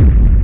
you.